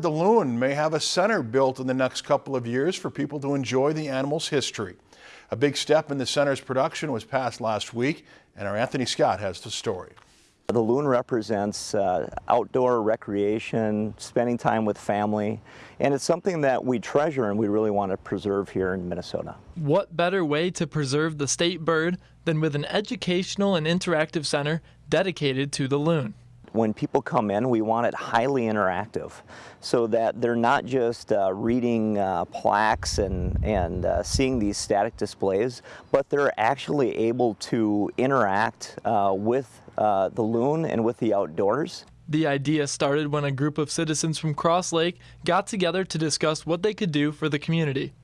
The Loon may have a center built in the next couple of years for people to enjoy the animal's history. A big step in the center's production was passed last week, and our Anthony Scott has the story. The loon represents uh, outdoor recreation, spending time with family, and it's something that we treasure and we really want to preserve here in Minnesota. What better way to preserve the state bird than with an educational and interactive center dedicated to the loon? When people come in, we want it highly interactive so that they're not just uh, reading uh, plaques and, and uh, seeing these static displays, but they're actually able to interact uh, with uh, the loon and with the outdoors. The idea started when a group of citizens from Cross Lake got together to discuss what they could do for the community.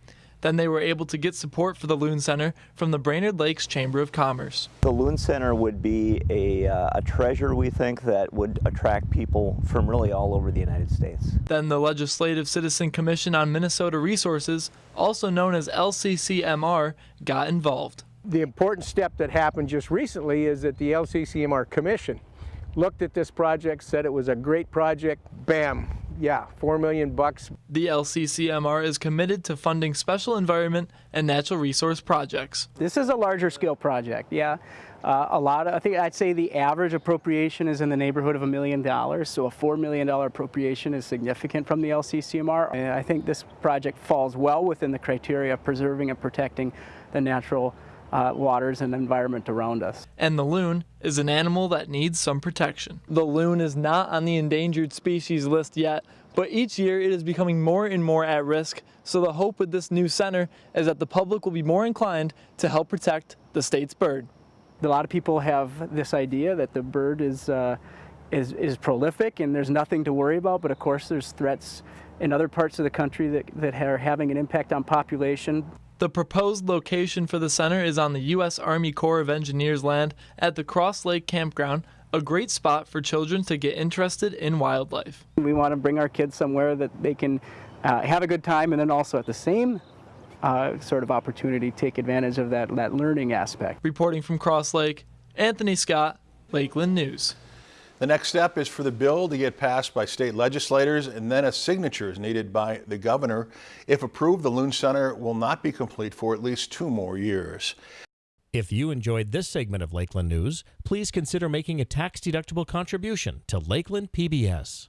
Then they were able to get support for the Loon Center from the Brainerd Lakes Chamber of Commerce. The Loon Center would be a, uh, a treasure, we think, that would attract people from really all over the United States. Then the Legislative Citizen Commission on Minnesota Resources, also known as LCCMR, got involved. The important step that happened just recently is that the LCCMR Commission looked at this project, said it was a great project, bam, yeah, four million bucks. The LCCMR is committed to funding special environment and natural resource projects. This is a larger scale project, yeah. Uh, a lot of, I think I'd say the average appropriation is in the neighborhood of a million dollars, so a $4 million appropriation is significant from the LCCMR. And I think this project falls well within the criteria of preserving and protecting the natural uh, waters and environment around us. And the loon is an animal that needs some protection. The loon is not on the endangered species list yet, but each year it is becoming more and more at risk. So the hope with this new center is that the public will be more inclined to help protect the state's bird. A lot of people have this idea that the bird is, uh, is, is prolific and there's nothing to worry about, but of course there's threats in other parts of the country that, that are having an impact on population. The proposed location for the center is on the U.S. Army Corps of Engineers land at the Cross Lake Campground, a great spot for children to get interested in wildlife. We want to bring our kids somewhere that they can uh, have a good time and then also at the same uh, sort of opportunity take advantage of that, that learning aspect. Reporting from Cross Lake, Anthony Scott, Lakeland News. The next step is for the bill to get passed by state legislators and then a signature is needed by the governor. If approved, the Loon Center will not be complete for at least two more years. If you enjoyed this segment of Lakeland News, please consider making a tax-deductible contribution to Lakeland PBS.